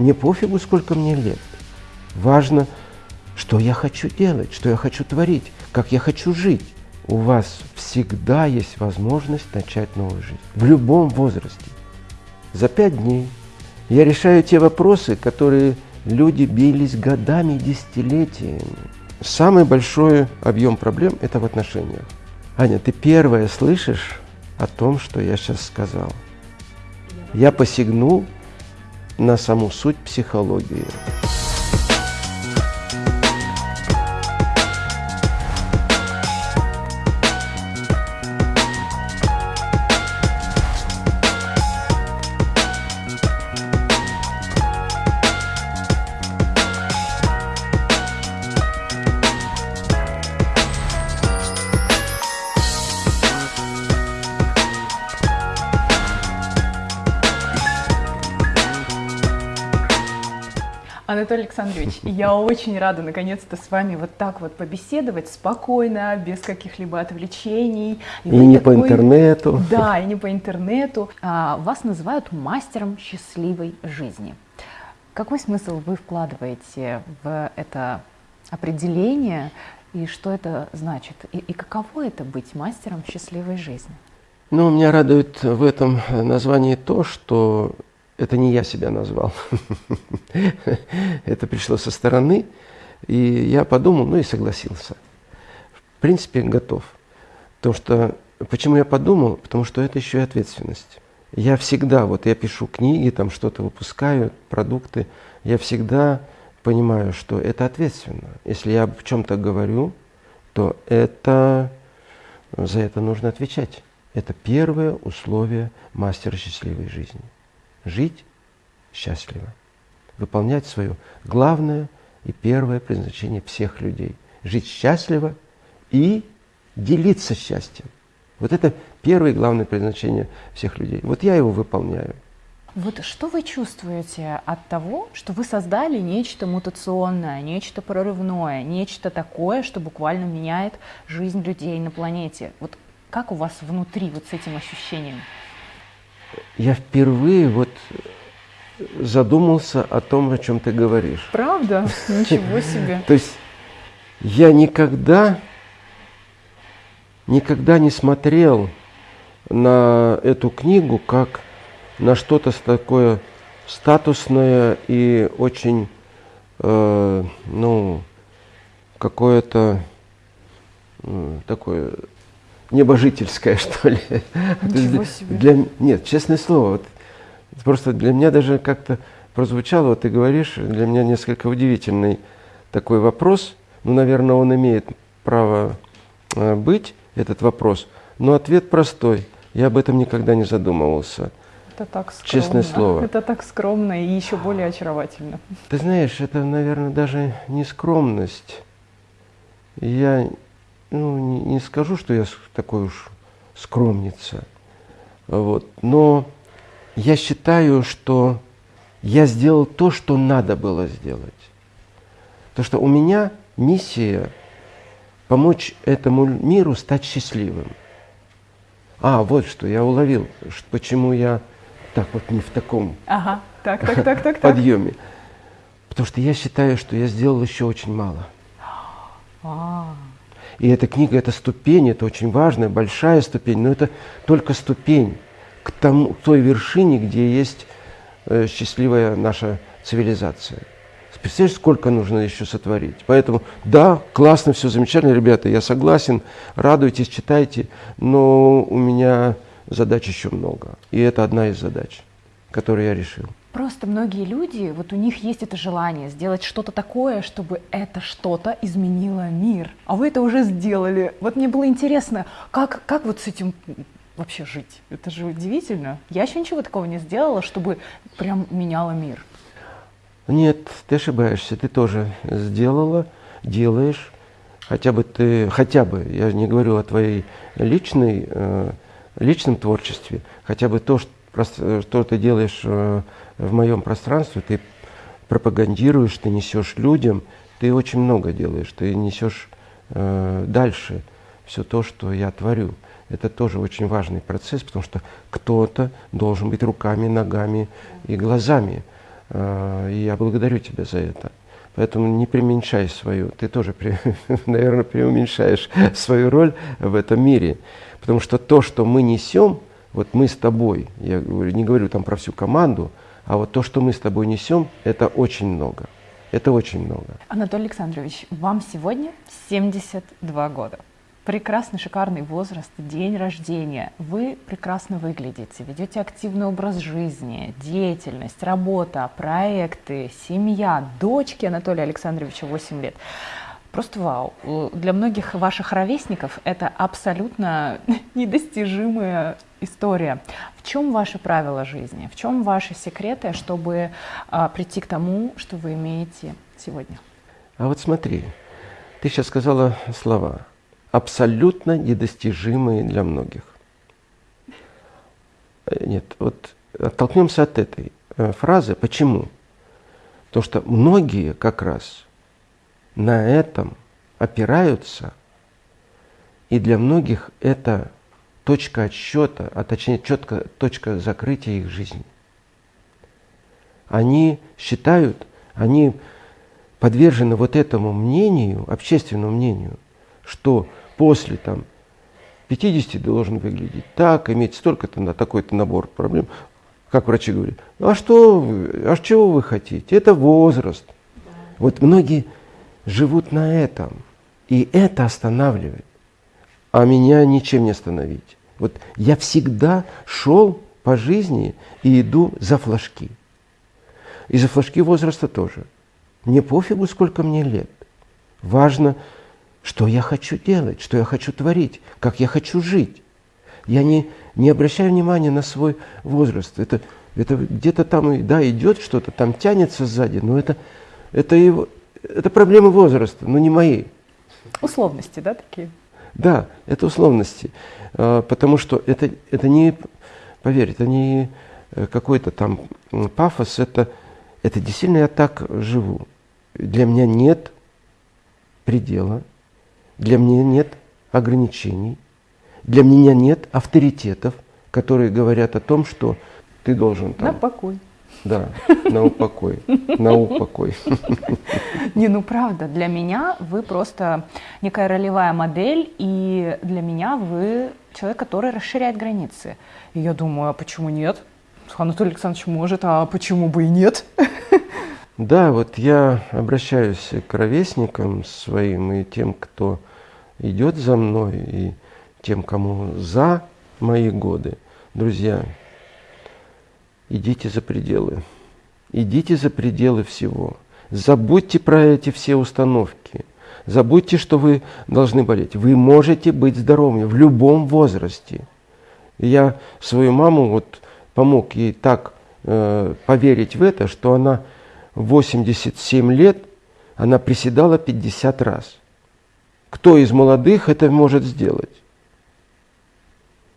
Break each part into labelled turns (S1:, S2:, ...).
S1: Мне пофигу, сколько мне лет. Важно, что я хочу делать, что я хочу творить, как я хочу жить. У вас всегда есть возможность начать новую жизнь. В любом возрасте. За пять дней я решаю те вопросы, которые люди бились годами десятилетиями. Самый большой объем проблем – это в отношениях. Аня, ты первая слышишь о том, что я сейчас сказал. Я посягнул на саму суть психологии.
S2: Александрович, я очень рада наконец-то с вами вот так вот побеседовать спокойно, без каких-либо отвлечений.
S1: И, и не такой... по интернету.
S2: Да, и не по интернету. А, вас называют мастером счастливой жизни. Какой смысл вы вкладываете в это определение и что это значит? И, и каково это быть мастером счастливой жизни?
S1: Ну, меня радует в этом названии то, что это не я себя назвал. Это пришло со стороны, и я подумал, ну и согласился. В принципе, готов. Потому что, почему я подумал? Потому что это еще и ответственность. Я всегда, вот я пишу книги, там что-то выпускаю, продукты, я всегда понимаю, что это ответственно. Если я в чем-то говорю, то это, за это нужно отвечать. Это первое условие мастера счастливой жизни жить счастливо, выполнять свое главное и первое предназначение всех людей. Жить счастливо и делиться счастьем. Вот это первое и главное предназначение всех людей. Вот я его выполняю.
S2: Вот что вы чувствуете от того, что вы создали нечто мутационное, нечто прорывное, нечто такое, что буквально меняет жизнь людей на планете? Вот как у вас внутри вот с этим ощущением?
S1: Я впервые вот задумался о том, о чем ты говоришь.
S2: Правда? Ничего себе.
S1: То есть я никогда, никогда не смотрел на эту книгу как на что-то такое статусное и очень, э, ну, какое-то э, такое небожительское, что ли.
S2: Ничего себе.
S1: Для, нет, честное слово, вот, просто для меня даже как-то прозвучало, вот ты говоришь, для меня несколько удивительный такой вопрос. Ну, наверное, он имеет право э, быть, этот вопрос, но ответ простой. Я об этом никогда не задумывался.
S2: Это так скромно.
S1: Честное слово.
S2: Это так скромно и еще более очаровательно.
S1: Ты знаешь, это, наверное, даже не скромность. Я ну, не, не скажу, что я такой уж скромница, вот, но я считаю, что я сделал то, что надо было сделать. То, что у меня миссия помочь этому миру стать счастливым. А, вот что, я уловил, что, почему я так вот не в таком
S2: ага, так, так, так, так,
S1: подъеме. Потому что я считаю, что я сделал еще очень мало.
S2: А-а-а.
S1: И эта книга – это ступень, это очень важная, большая ступень, но это только ступень к, тому, к той вершине, где есть э, счастливая наша цивилизация. Представляешь, сколько нужно еще сотворить. Поэтому, да, классно, все замечательно, ребята, я согласен, радуйтесь, читайте, но у меня задач еще много. И это одна из задач, которую я решил.
S2: Просто многие люди, вот у них есть это желание сделать что-то такое, чтобы это что-то изменило мир. А вы это уже сделали. Вот мне было интересно, как, как вот с этим вообще жить? Это же удивительно. Я еще ничего такого не сделала, чтобы прям меняло мир.
S1: Нет, ты ошибаешься. Ты тоже сделала, делаешь. Хотя бы ты, хотя бы, я не говорю о твоей личной, э, личном творчестве, хотя бы то, что, что ты делаешь э, в моем пространстве, ты пропагандируешь, ты несешь людям, ты очень много делаешь, ты несешь э, дальше все то, что я творю. Это тоже очень важный процесс, потому что кто-то должен быть руками, ногами и глазами Э, и я благодарю тебя за это. Поэтому не преуменьшай свою, ты тоже, наверное, преуменьшаешь свою роль в этом мире. Потому что то, что мы несем, вот мы с тобой, я не говорю там про всю команду, а вот то, что мы с тобой несем, это очень много. Это очень много.
S2: Анатолий Александрович, вам сегодня 72 года. Прекрасный, шикарный возраст, день рождения. Вы прекрасно выглядите, ведете активный образ жизни, деятельность, работа, проекты, семья, дочки Анатолия Александровича 8 лет. Просто вау. Для многих ваших ровесников это абсолютно недостижимая история. В чем ваши правила жизни? В чем ваши секреты, чтобы а, прийти к тому, что вы имеете сегодня?
S1: А вот смотри, ты сейчас сказала слова абсолютно недостижимые для многих. Э, нет, вот оттолкнемся от этой э, фразы. Почему? Потому что многие как раз на этом опираются, и для многих это точка отсчета, а точнее четко, точка закрытия их жизни. Они считают, они подвержены вот этому мнению, общественному мнению, что после там 50 должен выглядеть так, иметь столько-то на такой-то набор проблем. Как врачи говорят, а что а чего вы хотите? Это возраст. Вот многие живут на этом. И это останавливает. А меня ничем не остановить. Вот я всегда шел по жизни и иду за флажки. И за флажки возраста тоже. Мне пофигу, сколько мне лет. Важно, что я хочу делать, что я хочу творить, как я хочу жить. Я не, не обращаю внимания на свой возраст. Это, это где-то там да, идет что-то, там тянется сзади, но это, это, его, это проблемы возраста, но не мои.
S2: Условности, да, такие?
S1: Да, это условности. А, потому что это, это не, поверь, это не э, какой-то там пафос, это, это действительно я так живу. Для меня нет предела, для меня нет ограничений, для меня нет авторитетов, которые говорят о том, что ты должен
S2: там... На покой.
S1: Да, на упокой, на упокой.
S2: Не, ну правда, для меня вы просто некая ролевая модель, и для меня вы человек, который расширяет границы. И я думаю, а почему нет? Анатолий Александрович может, а почему бы и нет?
S1: Да, вот я обращаюсь к ровесникам своим и тем, кто идет за мной, и тем, кому за мои годы. Друзья, идите за пределы. Идите за пределы всего. Забудьте про эти все установки. Забудьте, что вы должны болеть. Вы можете быть здоровыми в любом возрасте. я свою маму вот помог ей так э, поверить в это, что она 87 лет, она приседала 50 раз. Кто из молодых это может сделать?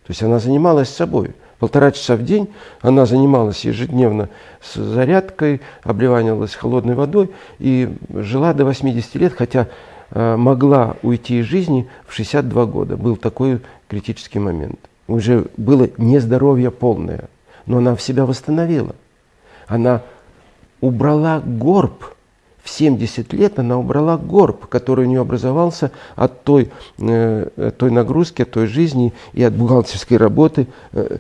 S1: То есть она занималась собой полтора часа в день она занималась ежедневно с зарядкой, обливанивалась холодной водой и жила до 80 лет, хотя э, могла уйти из жизни в 62 года. Был такой критический момент. Уже было нездоровье полное, но она в себя восстановила. Она убрала горб в 70 лет она убрала горб, который у нее образовался от той, э, той нагрузки, от той жизни и от бухгалтерской работы, э,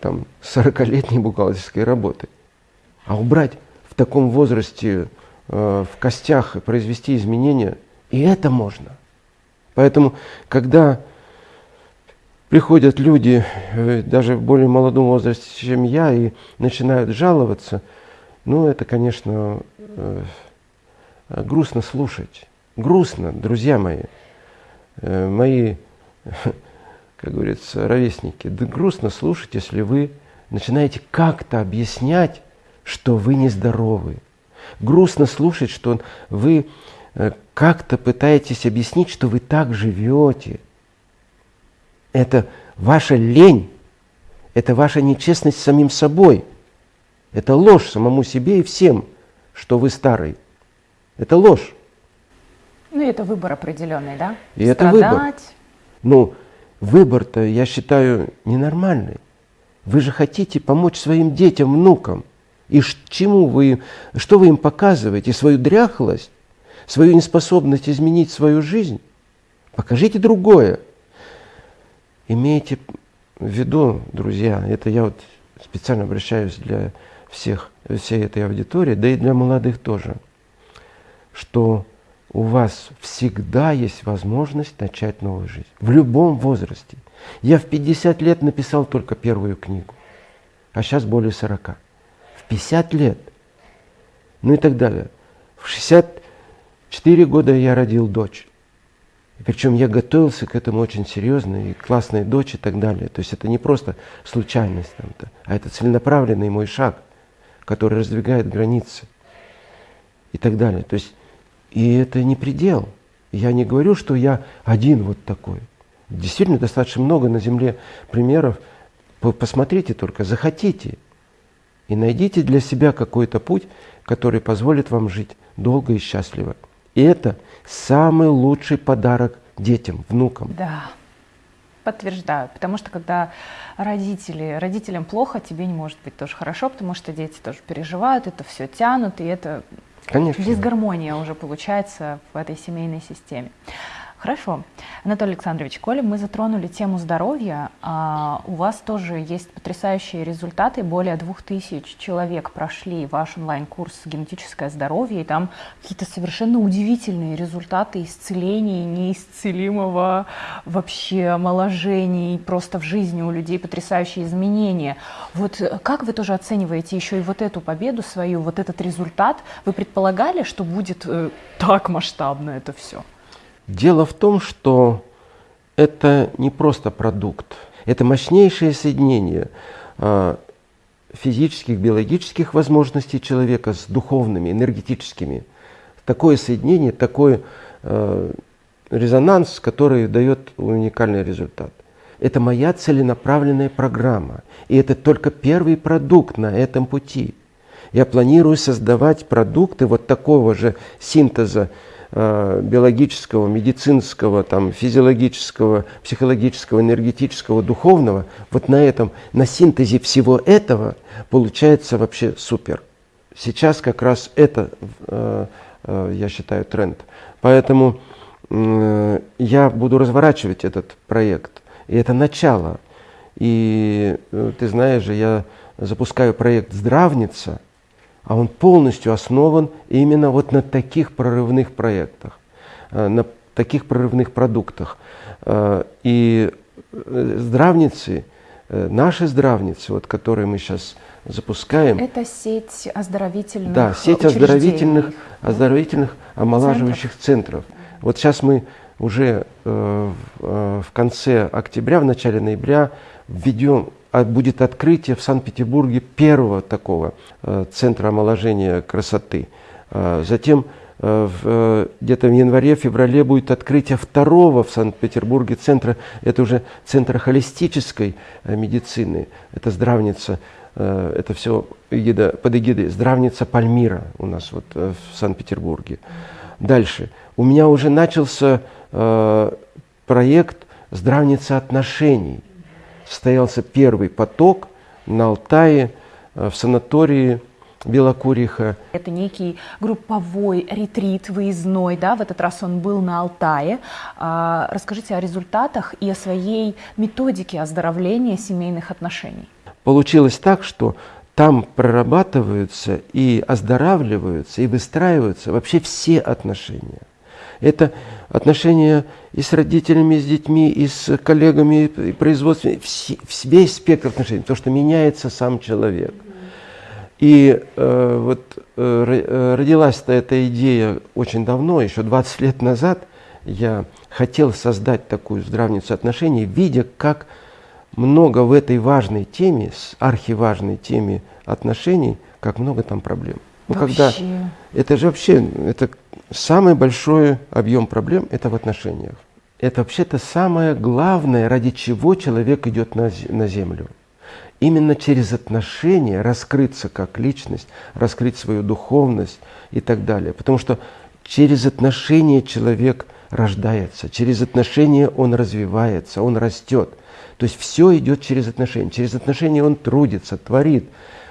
S1: там, 40-летней бухгалтерской работы. А убрать в таком возрасте э, в костях и произвести изменения, и это можно. Поэтому, когда приходят люди, э, даже в более молодом возрасте, чем я, и начинают жаловаться, ну, это, конечно, э, грустно слушать. Грустно, друзья мои. Э, мои как говорится, ровесники, да грустно слушать, если вы начинаете как-то объяснять, что вы нездоровы. Грустно слушать, что вы э, как-то пытаетесь объяснить, что вы так живете. Это ваша лень, это ваша нечестность с самим собой. Это ложь самому себе и всем, что вы старый. Это ложь.
S2: Ну, это выбор определенный, да?
S1: И Страдать. это выбор. Ну, Выбор-то, я считаю, ненормальный. Вы же хотите помочь своим детям, внукам. И чему вы, что вы им показываете? Свою дряхлость, свою неспособность изменить свою жизнь? Покажите другое. Имейте в виду, друзья, это я вот специально обращаюсь для всех, всей этой аудитории, да и для молодых тоже, что у вас всегда есть возможность начать новую жизнь. В любом возрасте. Я в 50 лет написал только первую книгу, а сейчас более 40. В 50 лет. Ну и так далее. В 64 года я родил дочь. Причем я готовился к этому очень серьезно, и классная дочь и так далее. То есть это не просто случайность, там-то, а это целенаправленный мой шаг, который раздвигает границы и так далее. То есть и это не предел. Я не говорю, что я один вот такой. Действительно, достаточно много на Земле примеров. Посмотрите только, захотите. И найдите для себя какой-то путь, который позволит вам жить долго и счастливо. И это самый лучший подарок детям, внукам.
S2: Да, подтверждаю. Потому что когда родители, родителям плохо, тебе не может быть тоже хорошо, потому что дети тоже переживают, это все тянут, и это
S1: Конечно.
S2: Дисгармония уже получается в этой семейной системе. Хорошо. Анатолий Александрович, коли мы затронули тему здоровья, а у вас тоже есть потрясающие результаты. Более двух тысяч человек прошли ваш онлайн-курс «Генетическое здоровье», и там какие-то совершенно удивительные результаты исцеления неисцелимого вообще омоложений, просто в жизни у людей потрясающие изменения. Вот как вы тоже оцениваете еще и вот эту победу свою, вот этот результат? Вы предполагали, что будет э, так масштабно это все?
S1: Дело в том, что это не просто продукт, это мощнейшее соединение а, физических, биологических возможностей человека с духовными, энергетическими. Такое соединение, такой э, резонанс, который дает уникальный результат. Это моя целенаправленная программа. И это только первый продукт на этом пути. Я планирую создавать продукты вот такого же синтеза биологического, медицинского, там, физиологического, психологического, энергетического, духовного, вот на этом, на синтезе всего этого получается вообще супер. Сейчас как раз это, э, э, я считаю, тренд. Поэтому я буду разворачивать этот проект. И это начало. И ты знаешь же, я запускаю проект «Здравница», а он полностью основан именно вот на таких прорывных проектах, э, на таких прорывных продуктах. Э, и э, здравницы, наши здравницы, вот, которые мы сейчас запускаем.
S2: Это сеть оздоровительных
S1: Да, сеть оздоровительных, оздоровительных омолаживающих центров. центров. Вот сейчас мы уже э, в конце октября, в начале ноября введем будет открытие в Санкт-Петербурге первого такого э, центра омоложения красоты. Э, затем э, где-то в январе-феврале будет открытие второго в Санкт-Петербурге центра, это уже центр холистической медицины, это здравница, это все эгида, под эгидой здравница Пальмира у нас вот в Санкт-Петербурге. Дальше. У меня уже начался проект здравница отношений состоялся первый поток на Алтае, э, в санатории Белокуриха.
S2: Это некий групповой ретрит выездной, да, в этот раз он был на Алтае. А, расскажите о результатах и о своей методике оздоровления семейных отношений.
S1: Получилось так, что там прорабатываются и оздоравливаются, и выстраиваются вообще все отношения. Это отношения и с родителями, и с детьми, и с коллегами, и производством, весь спектр отношений, то, что меняется сам человек. И э, вот э, э родилась-то эта идея очень давно, еще 20 лет назад. Я хотел создать такую здравницу отношений, видя, как много в этой важной теме, архиважной теме отношений, как много там проблем.
S2: Ну, когда
S1: это же вообще, это самый большой объем проблем это в отношениях. Это вообще-то самое главное, ради чего человек идет на, на землю. Именно через отношения раскрыться как личность, раскрыть свою духовность и так далее. Потому что через отношения человек рождается, через отношения он развивается, он растет. То есть все идет через отношения. Через отношения он трудится, творит,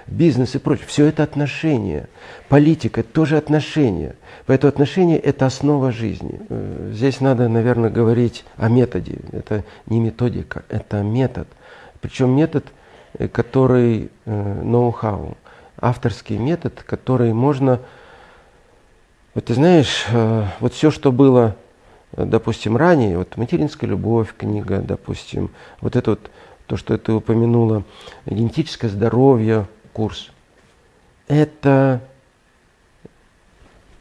S1: бизнес и прочее. Все это отношения. Политика – это тоже отношения. Поэтому отношения – это основа жизни. Э, здесь надо, наверное, говорить о методе. Это не методика, это метод. Причем метод, э, который э, ноу-хау, авторский метод, который можно… Вот ты знаешь, вот все, что было, допустим, ранее, вот «Материнская любовь» книга, допустим, вот это вот то, что ты упомянула, генетическое здоровье, курс, это,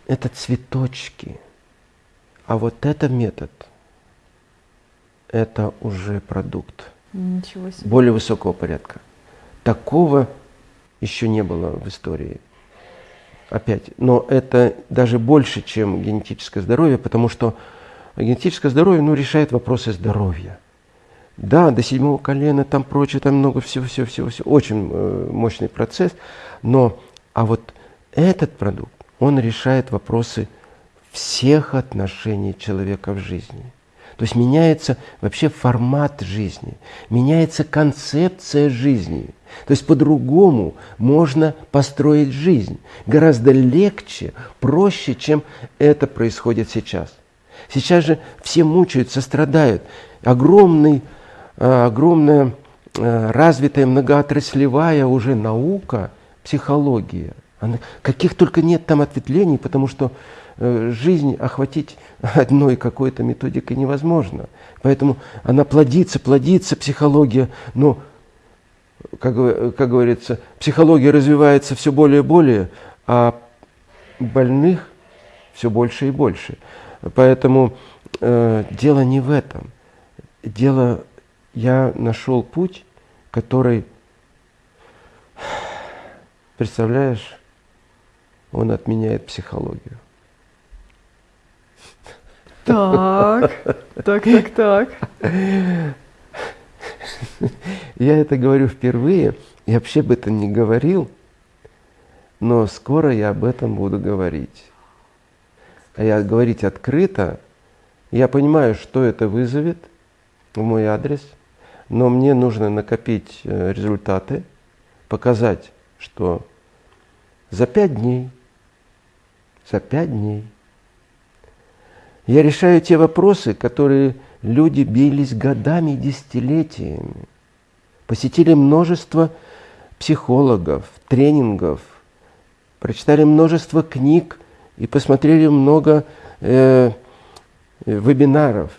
S1: это цветочки. А вот это метод, это уже продукт.
S2: Ничего себе.
S1: Более высокого порядка. Такого еще не было в истории. Опять. Но это даже больше, чем генетическое здоровье, потому что генетическое здоровье ну, решает вопросы здоровья. Да, до седьмого колена, там прочее, там много всего-всего-всего, очень э, мощный процесс, но, а вот этот продукт, он решает вопросы всех отношений человека в жизни. То есть меняется вообще формат жизни, меняется концепция жизни. То есть по-другому можно построить жизнь. Гораздо легче, проще, чем это происходит сейчас. Сейчас же все мучаются, страдают. Огромный огромная э, развитая многоотраслевая уже наука, психология. Она, каких только нет там ответвлений, потому что э, жизнь охватить одной какой-то методикой невозможно. Поэтому она плодится, плодится, психология, но, как, как говорится, психология развивается все более и более, а больных все больше и больше. Поэтому э, дело не в этом. Дело я нашел путь, который, представляешь, он отменяет психологию.
S2: Так, так, так, так.
S1: Я это говорю впервые, я вообще об этом не говорил, но скоро я об этом буду говорить. А я говорить открыто, я понимаю, что это вызовет в мой адрес – но мне нужно накопить э, результаты, показать, что за пять дней, за пять дней я решаю те вопросы, которые люди бились годами и десятилетиями. Посетили множество психологов, тренингов, прочитали множество книг и посмотрели много э, вебинаров.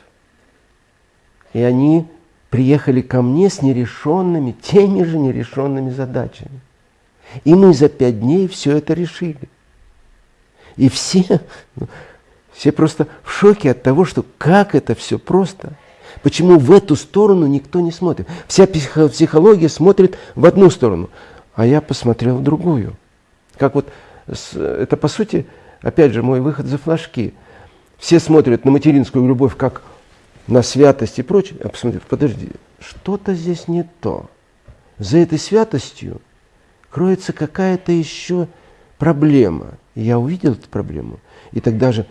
S1: И они приехали ко мне с нерешенными, теми же нерешенными задачами. И мы за пять дней все это решили. И все, ну, все просто в шоке от того, что как это все просто. Почему в эту сторону никто не смотрит? Вся психология смотрит в одну сторону, а я посмотрел в другую. Как вот, это по сути, опять же, мой выход за флажки. Все смотрят на материнскую любовь как на святость и прочее, я посмотрел, подожди, что-то здесь не то. За этой святостью кроется какая-то еще проблема. И я увидел эту проблему. И тогда же,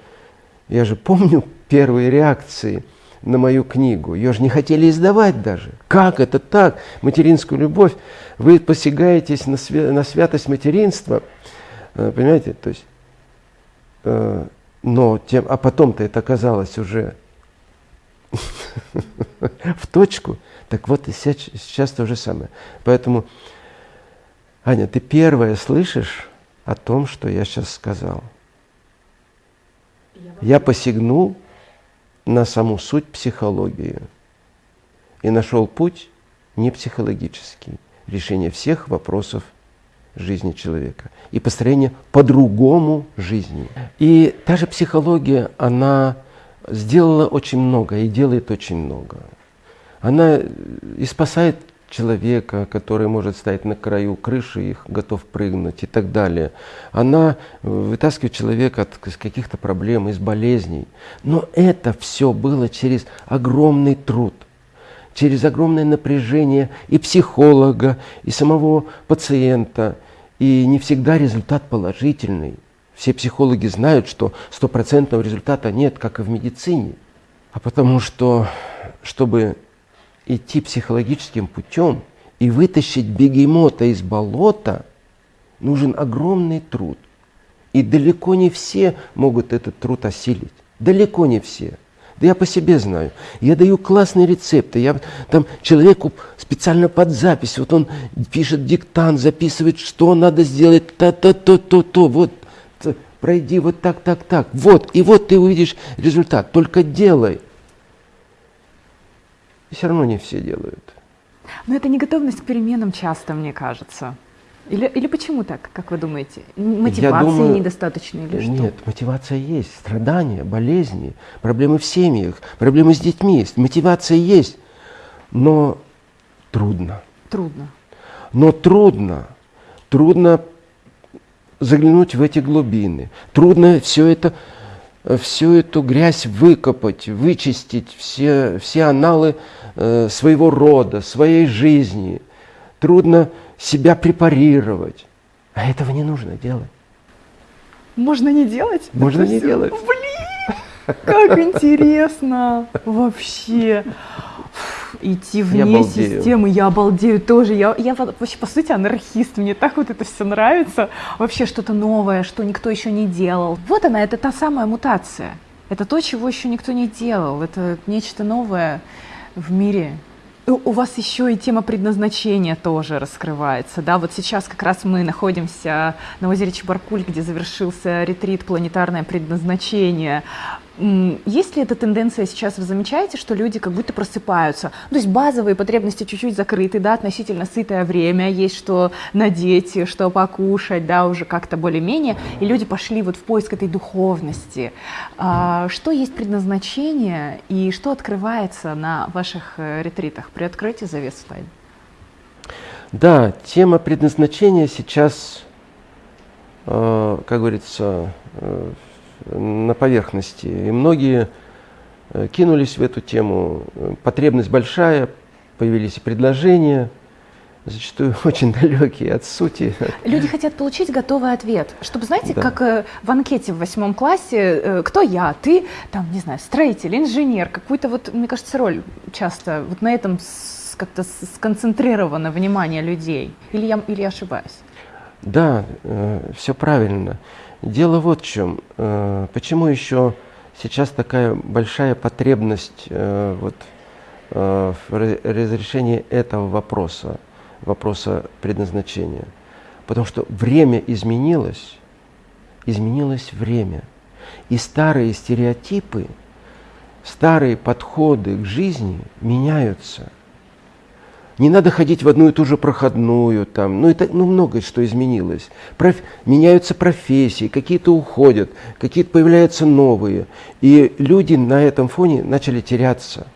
S1: я же помню первые реакции на мою книгу. Ее же не хотели издавать даже. Как это так? Материнскую любовь. Вы посягаетесь на, свя на святость материнства. Э, понимаете? То есть, э, но тем, а потом-то это оказалось уже в точку. Так вот и сейчас, сейчас то же самое. Поэтому, Аня, ты первая слышишь о том, что я сейчас сказал. Я посягнул на саму суть психологии и нашел путь не психологический, решение всех вопросов жизни человека и построение по-другому жизни. И та же психология, она сделала очень много и делает очень много. Она и спасает человека, который может стоять на краю крыши и готов прыгнуть и так далее. Она вытаскивает человека от каких-то проблем, из болезней. Но это все было через огромный труд, через огромное напряжение и психолога, и самого пациента. И не всегда результат положительный. Все психологи знают, что стопроцентного результата нет, как и в медицине. А потому что, чтобы идти психологическим путем и вытащить бегемота из болота, нужен огромный труд. И далеко не все могут этот труд осилить. Далеко не все. Да я по себе знаю. Я даю классные рецепты. Я там человеку специально под запись, вот он пишет диктант, записывает, что надо сделать, то-то-то-то-то. Вот пройди вот так, так, так. Вот, и вот ты увидишь результат. Только делай. И все равно не все делают.
S2: Но это не готовность к переменам часто, мне кажется. Или, или почему так, как вы думаете? Мотивации думаю, недостаточно или что?
S1: Нет, мотивация есть. Страдания, болезни, проблемы в семьях, проблемы с детьми есть. Мотивация есть, но трудно.
S2: Трудно.
S1: Но трудно. Трудно заглянуть в эти глубины. Трудно все это, всю эту грязь выкопать, вычистить, все, все аналы э, своего рода, своей жизни. Трудно себя препарировать. А этого не нужно делать.
S2: Можно не делать?
S1: Можно не делать.
S2: Блин, как интересно вообще идти вне я системы. Я обалдею тоже. Я, я вообще, по сути, анархист. Мне так вот это все нравится. Вообще что-то новое, что никто еще не делал. Вот она, это та самая мутация. Это то, чего еще никто не делал. Это нечто новое в мире. У вас еще и тема предназначения тоже раскрывается, да? Вот сейчас как раз мы находимся на озере Чебаркуль, где завершился ретрит «Планетарное предназначение». Есть ли эта тенденция сейчас, вы замечаете, что люди как будто просыпаются? Ну, то есть базовые потребности чуть-чуть закрыты, да, относительно сытое время, есть что надеть, что покушать, да, уже как-то более-менее, и люди пошли вот в поиск этой духовности. А, что есть предназначение и что открывается на ваших э, ретритах? Приоткройте завесу тайн.
S1: Да, тема предназначения сейчас, э, как говорится, э, на поверхности. И многие э, кинулись в эту тему. Потребность большая, появились и предложения, зачастую очень далекие от сути.
S2: Люди хотят получить готовый ответ. Чтобы, знаете, да. как э, в анкете в восьмом классе, э, кто я, ты, там, не знаю, строитель, инженер, какую-то вот, мне кажется, роль часто вот на этом как-то сконцентрировано внимание людей. Или я, или я ошибаюсь?
S1: Да, все правильно. Дело вот в чем. Э, почему еще сейчас такая большая потребность э, вот, э, в разрешении этого вопроса, вопроса предназначения? Потому что время изменилось, изменилось время. И старые стереотипы, старые подходы к жизни меняются. Не надо ходить в одну и ту же проходную, там, ну, это, ну многое что изменилось. Проф, меняются профессии, какие-то уходят, какие-то появляются новые. И люди на этом фоне начали теряться.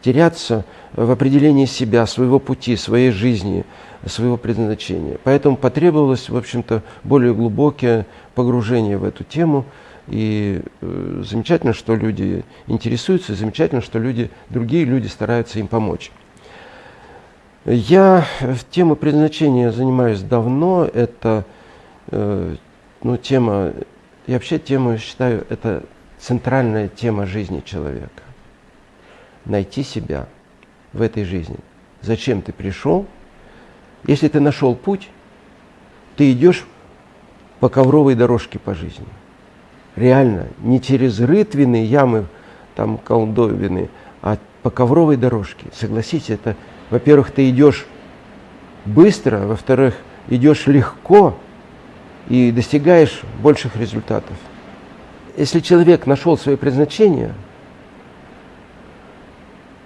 S1: Теряться в определении себя, своего пути, своей жизни, своего предназначения. Поэтому потребовалось, в общем-то, более глубокое погружение в эту тему. И э, замечательно, что люди интересуются, замечательно, что люди, другие люди стараются им помочь. Я в тему предназначения занимаюсь давно. Это э, ну, тема, я вообще тему считаю, это центральная тема жизни человека. Найти себя в этой жизни. Зачем ты пришел? Если ты нашел путь, ты идешь по ковровой дорожке по жизни. Реально, не через рытвины, ямы, там колдовины, а по ковровой дорожке. Согласитесь, это во-первых, ты идешь быстро, во-вторых, идешь легко и достигаешь больших результатов. Если человек нашел свое предназначение,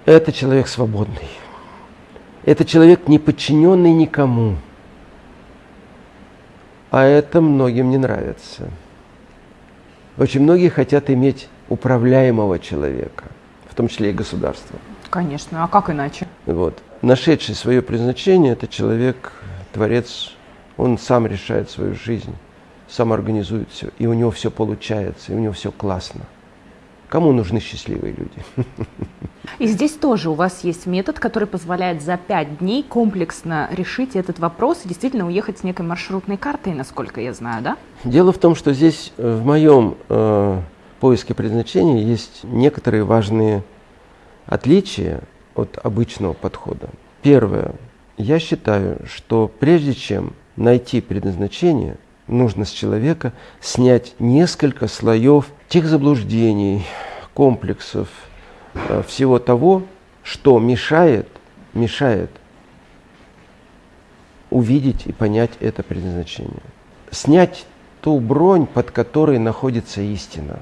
S1: это человек свободный. Это человек не подчиненный никому. А это многим не нравится. Очень многие хотят иметь управляемого человека, в том числе и государство.
S2: Конечно, а как иначе?
S1: Вот нашедший свое предназначение, это человек, творец, он сам решает свою жизнь, сам организует все, и у него все получается, и у него все классно. Кому нужны счастливые люди?
S2: И здесь тоже у вас есть метод, который позволяет за пять дней комплексно решить этот вопрос и действительно уехать с некой маршрутной картой, насколько я знаю, да?
S1: Дело в том, что здесь э, в моем э, поиске предназначения есть некоторые важные отличия от обычного подхода. Первое. Я считаю, что прежде чем найти предназначение, нужно с человека снять несколько слоев тех заблуждений, комплексов, э, всего того, что мешает, мешает увидеть и понять это предназначение. Снять ту бронь, под которой находится истина.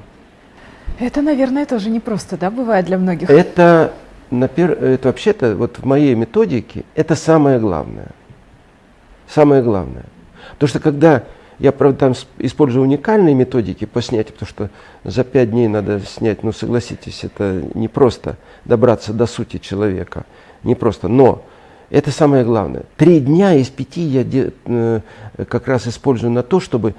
S2: Это, наверное, тоже непросто, да, бывает для многих?
S1: Это, это вообще-то, вот в моей методике, это самое главное. Самое главное. Потому что когда я, правда, там использую уникальные методики по снятию, потому что за пять дней надо снять, ну, согласитесь, это не просто добраться до сути человека, не просто. Но это самое главное. Три дня из пяти я э, как раз использую на то, чтобы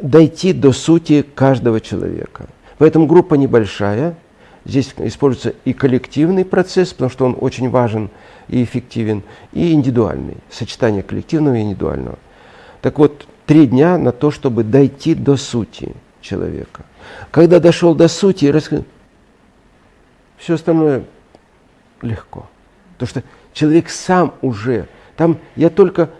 S1: дойти до сути каждого человека. Поэтому группа небольшая. Здесь используется и коллективный процесс, потому что он очень важен и эффективен, и индивидуальный, сочетание коллективного и индивидуального. Так вот, три дня на то, чтобы дойти до сути человека. Когда дошел до сути, рассказал, все остальное легко. Потому что человек сам уже, там я только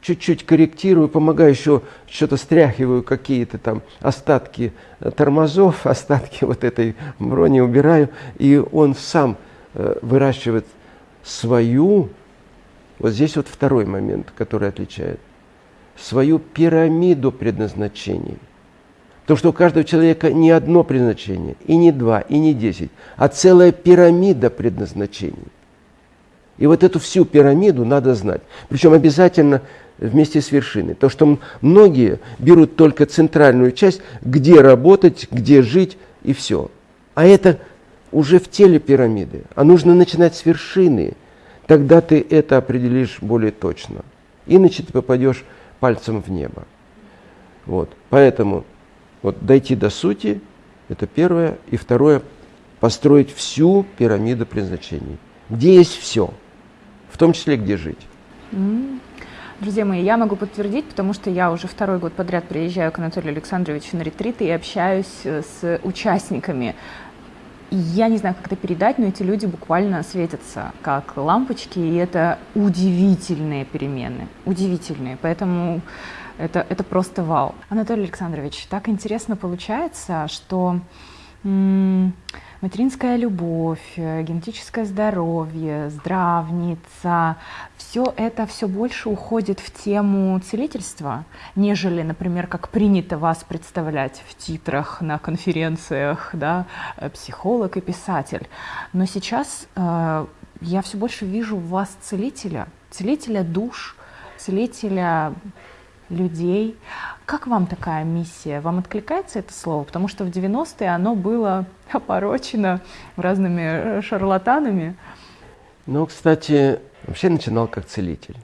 S1: чуть-чуть корректирую, помогаю еще, что-то стряхиваю, какие-то там остатки тормозов, остатки вот этой брони убираю, и он сам э, выращивает свою, вот здесь вот второй момент, который отличает, свою пирамиду предназначений. То, что у каждого человека не одно предназначение, и не два, и не десять, а целая пирамида предназначений. И вот эту всю пирамиду надо знать. Причем обязательно вместе с вершиной. То, что многие берут только центральную часть, где работать, где жить и все. А это уже в теле пирамиды. А нужно начинать с вершины. Тогда ты это определишь более точно. Иначе ты попадешь пальцем в небо. Вот. Поэтому вот дойти до сути – это первое. И второе – построить всю пирамиду предназначений. Где есть все, в том числе где жить.
S2: Друзья мои, я могу подтвердить, потому что я уже второй год подряд приезжаю к Анатолию Александровичу на ретриты и общаюсь э, с участниками. я не знаю, как это передать, но эти люди буквально светятся как лампочки, и это удивительные перемены, удивительные. Поэтому это, это просто вау. Анатолий Александрович, так интересно получается, что м- материнская любовь, э, генетическое здоровье, здравница, все это все больше уходит в тему целительства, нежели, например, как принято вас представлять в титрах на конференциях, да, э, психолог и писатель. Но сейчас э, я все больше вижу в вас целителя, целителя душ, целителя людей. Как вам такая миссия? Вам откликается это слово? Потому что в 90-е оно было опорочено разными э, шарлатанами.
S1: Ну, кстати, вообще начинал как целитель.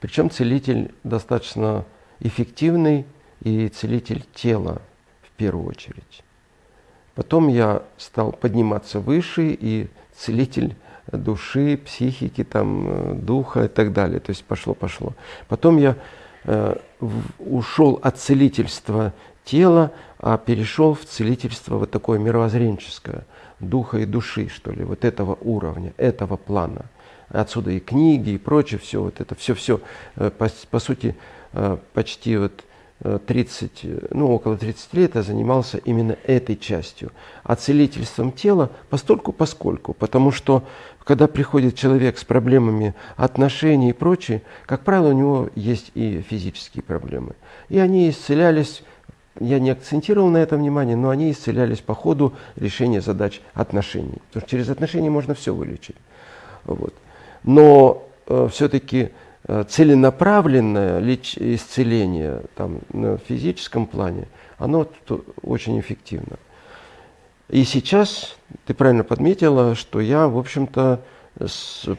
S1: Причем целитель достаточно эффективный и целитель тела в первую очередь. Потом я стал подниматься выше и целитель души, психики, там, э, духа и так далее. То есть пошло-пошло. Потом я ушел от целительства тела, а перешел в целительство вот такое мировоззренческое, духа и души, что ли, вот этого уровня, этого плана. Отсюда и книги, и прочее, все вот это, все-все, э, по, по сути, э, почти вот 30, ну, около 30 лет я занимался именно этой частью. А целительством тела постольку поскольку, потому что когда приходит человек с проблемами отношений и прочее, как правило, у него есть и физические проблемы. И они исцелялись, я не акцентировал на этом внимание, но они исцелялись по ходу решения задач отношений. Потому что через отношения можно все вылечить. Вот. Но э, все-таки целенаправленное леч- исцеление там, на физическом плане, оно очень эффективно. И сейчас ты правильно подметила, что я, в общем-то,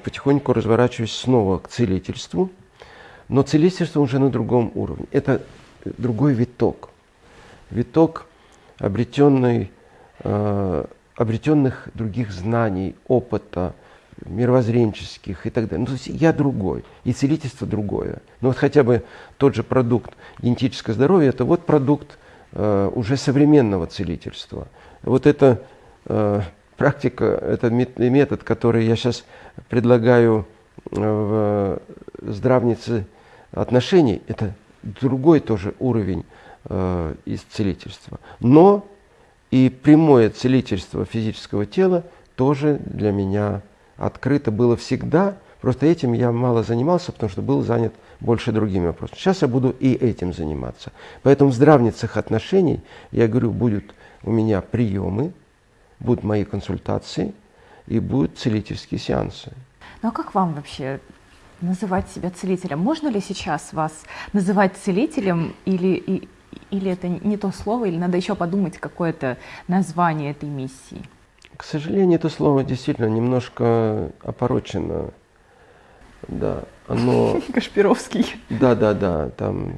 S1: потихоньку разворачиваюсь снова к целительству, но целительство уже на другом уровне. Это другой виток. Виток обретенный, э, обретенных других знаний, опыта, мировоззренческих и так далее. Ну, то есть я другой, и целительство другое. Но вот хотя бы тот же продукт генетическое здоровье, это вот продукт э, уже современного целительства. Вот это э, практика, это метод, который я сейчас предлагаю э, в здравнице отношений, это другой тоже уровень э, исцелительства. Но и прямое целительство физического тела тоже для меня открыто было всегда. Просто этим я мало занимался, потому что был занят больше другими вопросами. Сейчас я буду и этим заниматься. Поэтому в здравницах отношений, я говорю, будут у меня приемы, будут мои консультации и будут целительские сеансы.
S2: Ну а как вам вообще называть себя целителем? Можно ли сейчас вас называть целителем или, и, или это не то слово, или надо еще подумать какое-то название этой миссии?
S1: К сожалению, это слово действительно немножко опорочено. Да, оно...
S2: Кашпировский.
S1: Да, да, да, там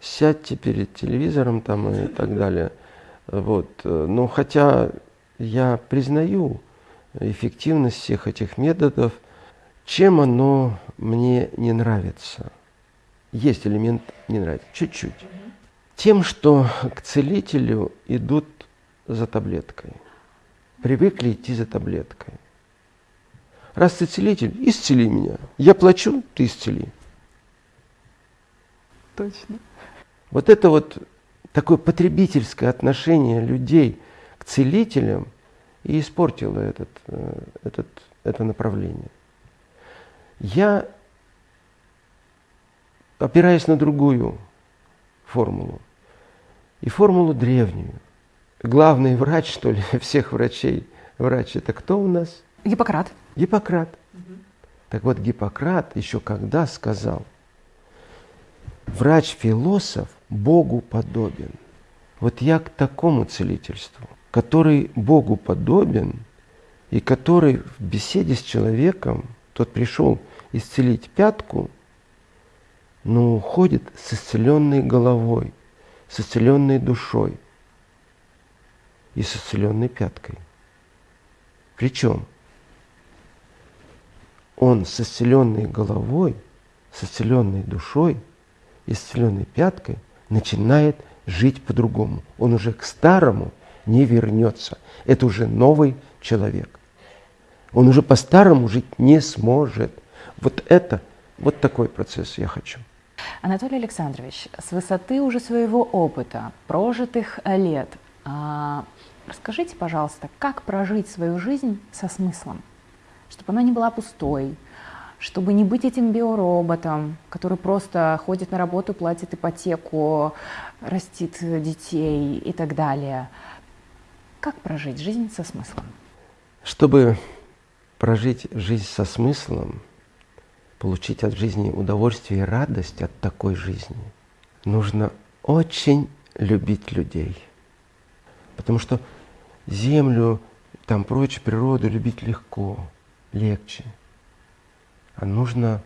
S1: сядьте перед телевизором там и так далее. Вот. Но хотя я признаю эффективность всех этих методов, чем оно мне не нравится? Есть элемент не нравится, чуть-чуть. Тем, что к целителю идут за таблеткой. Привыкли идти за таблеткой. Раз ты целитель, исцели меня. Я плачу, ты исцели.
S2: Точно.
S1: Вот это вот такое потребительское отношение людей к целителям и испортило этот, э, этот, это направление. Я опираюсь на другую формулу. И формулу древнюю. Главный врач, что ли, всех врачей, врач это кто у нас?
S2: Гиппократ.
S1: Гиппократ. Угу. Так вот, Гиппократ еще когда сказал, врач-философ Богу подобен. Вот я к такому целительству, который Богу подобен, и который в беседе с человеком, тот пришел исцелить пятку, но уходит с исцеленной головой, с исцеленной душой и с исцеленной пяткой. Причем он с исцеленной головой, с исцеленной душой, исцеленной пяткой начинает жить по-другому. Он уже к старому не вернется. Это уже новый человек. Он уже по-старому жить не сможет. Вот это, вот такой процесс я хочу.
S2: Анатолий Александрович, с высоты уже своего опыта, прожитых лет, а, расскажите, пожалуйста, как прожить свою жизнь со смыслом, чтобы она не была пустой, чтобы не быть этим биороботом, который просто ходит на работу, платит ипотеку, растит детей и так далее. Как прожить жизнь со смыслом?
S1: Чтобы прожить жизнь со смыслом, получить от жизни удовольствие и радость от такой жизни, нужно очень любить людей. Потому что землю, там прочую природу любить легко, легче. А нужно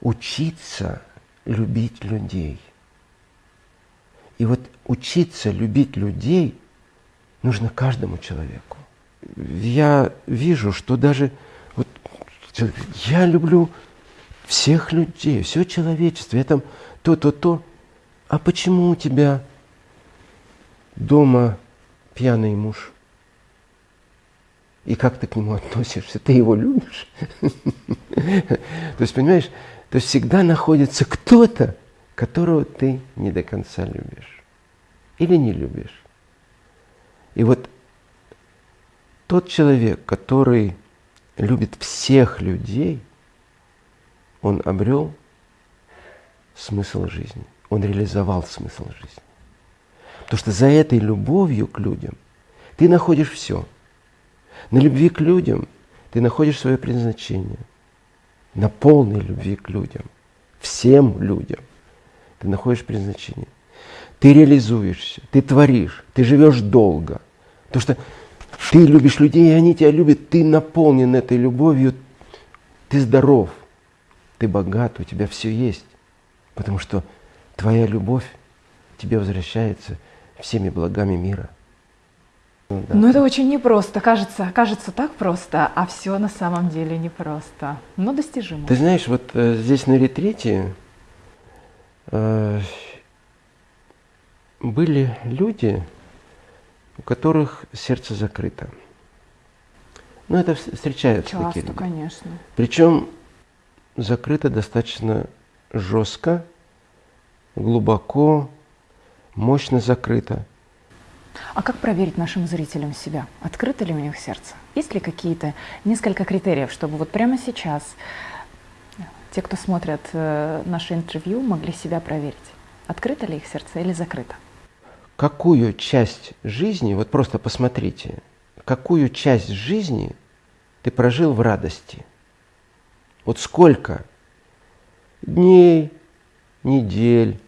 S1: учиться любить людей. И вот учиться любить людей нужно каждому человеку. Я вижу, что даже вот я люблю всех людей, все человечество, я там то, то, то. А почему у тебя дома пьяный муж? И как ты к нему относишься? Ты его любишь? То есть, понимаешь, то есть всегда находится кто-то, которого ты не до конца любишь. Или не любишь. И вот тот человек, который любит всех людей, он обрел смысл жизни. Он реализовал смысл жизни. Потому что за этой любовью к людям ты находишь все. На любви к людям ты находишь свое предназначение. На полной любви к людям, всем людям, ты находишь предназначение. Ты реализуешься, ты творишь, ты живешь долго. Потому что ты любишь людей, и они тебя любят, ты наполнен этой любовью, ты здоров, ты богат, у тебя все есть. Потому что твоя любовь тебе возвращается всеми благами мира.
S2: Ну, да. Ну это очень непросто, кажется, кажется так просто, а все на самом деле непросто, но достижимо.
S1: Ты знаешь, вот э, здесь на ретрите э, были люди, у которых сердце закрыто. Ну, это встречаются
S2: Часто,
S1: такие люди.
S2: конечно.
S1: Причем закрыто достаточно жестко, глубоко, мощно закрыто.
S2: А как проверить нашим зрителям себя? Открыто ли у них сердце? Есть ли какие-то несколько критериев, чтобы вот прямо сейчас те, кто смотрят э, наше интервью, могли себя проверить? Открыто ли их сердце или закрыто?
S1: Какую часть жизни, вот просто посмотрите, какую часть жизни ты прожил в радости? Вот сколько дней, недель,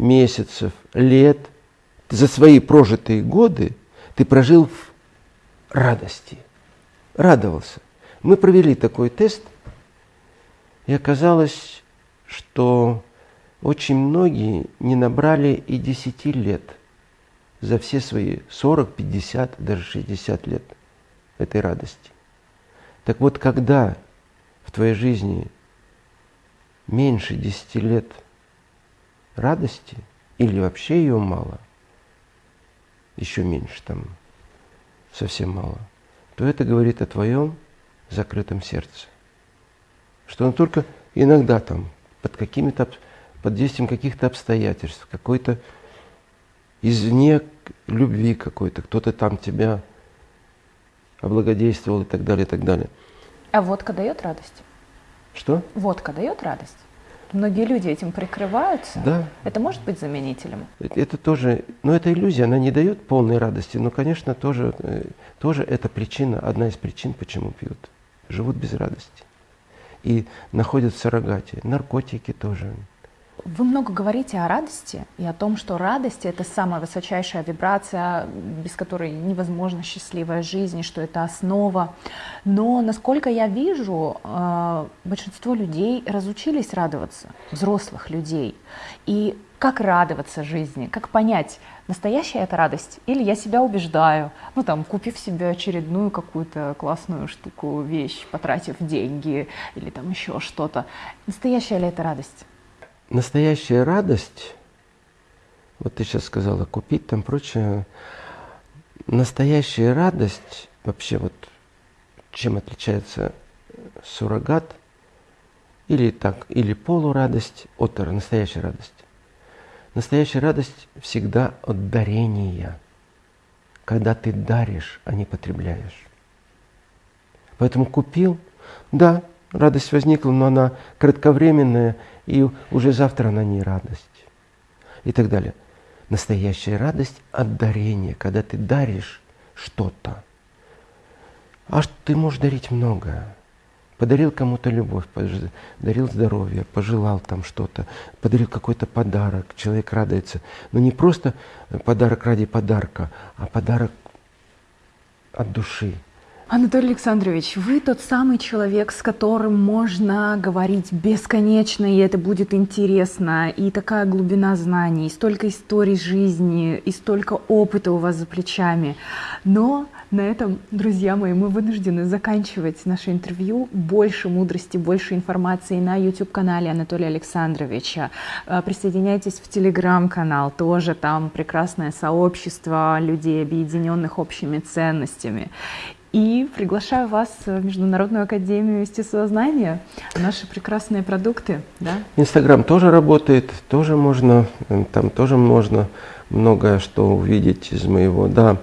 S1: месяцев, лет за свои прожитые годы ты прожил в радости, радовался. Мы провели такой тест, и оказалось, что очень многие не набрали и 10 лет за все свои 40, 50, даже 60 лет этой радости. Так вот, когда в твоей жизни меньше 10 лет радости, или вообще ее мало, еще меньше там, совсем мало, то это говорит о твоем закрытом сердце. Что он только иногда там, под какими-то, под действием каких-то обстоятельств, какой-то извне любви какой-то, кто-то там тебя облагодействовал и так далее, и так далее.
S2: А водка дает радость?
S1: Что?
S2: Водка дает радость? Многие люди этим прикрываются.
S1: Да.
S2: Это может быть заменителем?
S1: Это тоже, но это иллюзия, она не дает полной радости, но, конечно, тоже, э, тоже это причина, одна из причин, почему пьют. Живут без радости. И находят в суррогате. Наркотики тоже.
S2: Вы много говорите о радости и о том, что радость — это самая высочайшая вибрация, без которой невозможна счастливая жизнь, что это основа. Но, насколько я вижу, э, большинство людей разучились радоваться, взрослых людей. И как радоваться жизни, как понять, настоящая это радость или я себя убеждаю, ну там, купив себе очередную какую-то классную штуку, вещь, потратив деньги или там еще что-то. Настоящая ли это радость?
S1: Настоящая радость, вот ты сейчас сказала, купить там прочее, настоящая радость, вообще вот чем отличается суррогат, или так, или полурадость от настоящей радости. Настоящая радость всегда от дарения, когда ты даришь, а не потребляешь. Поэтому купил, да, радость возникла, но она кратковременная – и уже завтра она не радость. И так далее. Настоящая радость от дарения, когда ты даришь что-то. А ты можешь дарить многое. Подарил кому-то любовь, подарил здоровье, пожелал там что-то, подарил какой-то подарок, человек радуется. Но не просто подарок ради подарка, а подарок от души,
S2: Анатолий Александрович, вы тот самый человек, с которым можно говорить бесконечно, и это будет интересно, и такая глубина знаний, и столько историй жизни, и столько опыта у вас за плечами. Но на этом, друзья мои, мы вынуждены заканчивать наше интервью. Больше мудрости, больше информации на YouTube-канале Анатолия Александровича. Э, присоединяйтесь в Telegram-канал, тоже там прекрасное сообщество людей, объединенных общими ценностями. И приглашаю вас в Международную академию естествознания, наши прекрасные продукты. Да?
S1: Инстаграм тоже работает, тоже можно, там тоже можно многое что увидеть из моего. Да,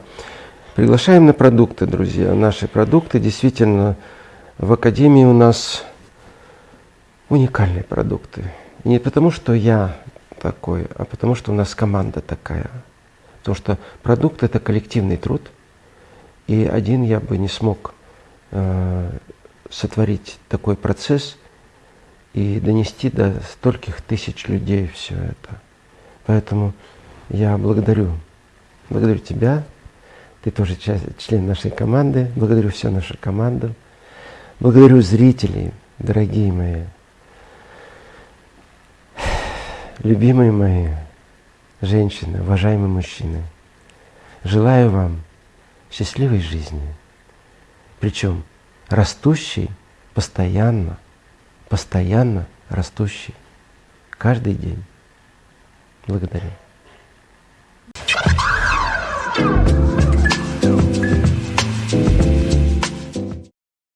S1: приглашаем на продукты, друзья. Наши продукты действительно в академии у нас уникальные продукты. И не потому, что я такой, а потому, что у нас команда такая. Потому что продукт – это коллективный труд – и один я бы не смог э, сотворить такой процесс и донести до стольких тысяч людей все это. Поэтому я благодарю, благодарю тебя, ты тоже часть, член нашей команды, благодарю всю нашу команду, благодарю зрителей, дорогие мои, любимые мои женщины, уважаемые мужчины. Желаю вам счастливой жизни. Причем растущей постоянно, постоянно растущей. Каждый день. Благодарю.